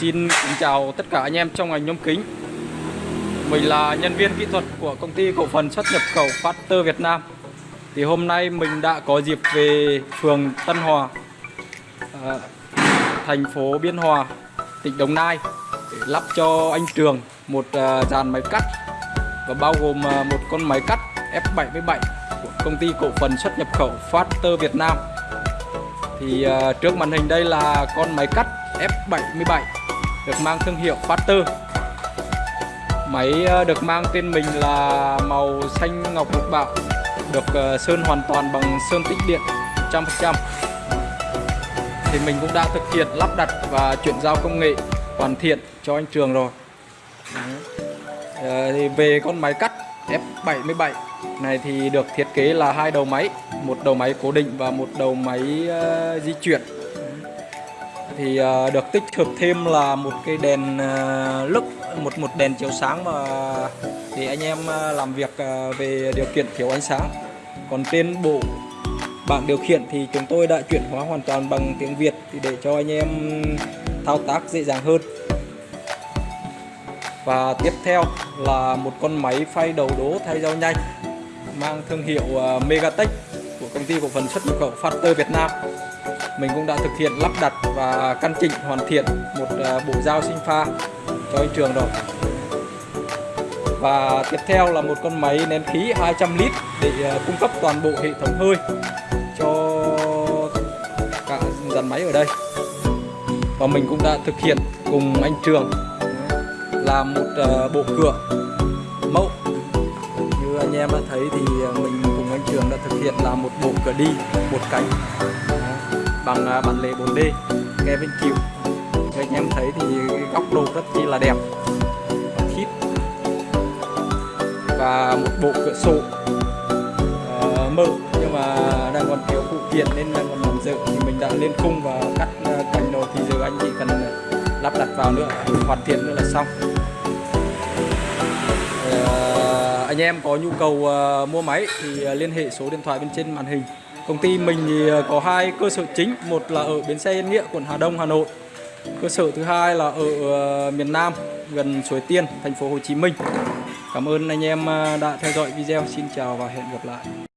xin kính chào tất cả anh em trong ngành nhôm kính. Mình là nhân viên kỹ thuật của công ty cổ phần xuất nhập khẩu Factor Việt Nam. Thì hôm nay mình đã có dịp về phường Tân Hòa à, Thành phố Biên Hòa, tỉnh Đồng Nai Để lắp cho anh Trường một à, dàn máy cắt Và bao gồm à, một con máy cắt F77 của công ty cổ phần xuất nhập khẩu Factor Việt Nam. Thì à, trước màn hình đây là con máy cắt F77 được mang thương hiệu Factor máy ờ, được mang tên mình là màu xanh ngọc lục bạo được ờ, sơn hoàn toàn bằng sơn tĩnh điện 100% thì mình cũng đã thực hiện lắp đặt và chuyển giao công nghệ hoàn thiện cho anh Trường rồi. Ờ, thì về con máy cắt F77 này thì được thiết kế là hai đầu máy một đầu máy cố định và một đầu máy uh, di chuyển thì uh, được tích hợp thêm là một cái đèn ờ, uh, lux một một đèn chiếu sáng mà để anh em ờ, làm việc về điều kiện thiếu ánh sáng còn trên bộ bảng điều khiển thì chúng tôi đã chuyển hóa hoàn toàn bằng tiếng Việt thì để cho anh em thao tác dễ dàng hơn và tiếp theo là một con máy phay đầu đố thay dao nhanh mang thương hiệu Megatech của công ty cổ phần xuất nhập khẩu Factor Việt Nam. Mình cũng đã thực hiện lắp đặt và căn chỉnh, hoàn thiện một à, bộ dao sinh pha cho anh Trường rồi. Và tiếp theo là một con máy nén khí 200 lít để à, cung cấp toàn bộ hệ thống hơi cho cả dàn máy ở đây. Và mình cũng đã thực hiện cùng anh Trường à, làm một bộ cửa mẫu như anh em đã thấy thì mình cùng anh Trường đã thực hiện làm một bộ cửa đi, một cánh bằng à, bản lề 4D kè bên chịu thì anh em thấy thì góc độ rất chi là đẹp khít và một bộ cửa sổ uh, mở. Nhưng mà đang còn thiếu phụ kiện nên đang còn làm dự thì mình đã lên khung và cắt uh, cành rồi thì giờ anh chỉ cần lắp đặt vào nữa hoàn thiện nữa là xong. Anh em có nhu cầu uh, mua máy thì liên hệ số điện thoại bên trên màn hình công ty mình thì ờ, có hai cơ sở chính, một là ở bến xe Yên Nghĩa, quận Hà Đông, Hà Nội. Cơ sở thứ hai là ở ờ, miền Nam, gần Suối Tiên, thành phố Hồ Chí Minh. Cảm ơn anh em ờ, đã theo dõi video. Xin chào và hẹn gặp lại.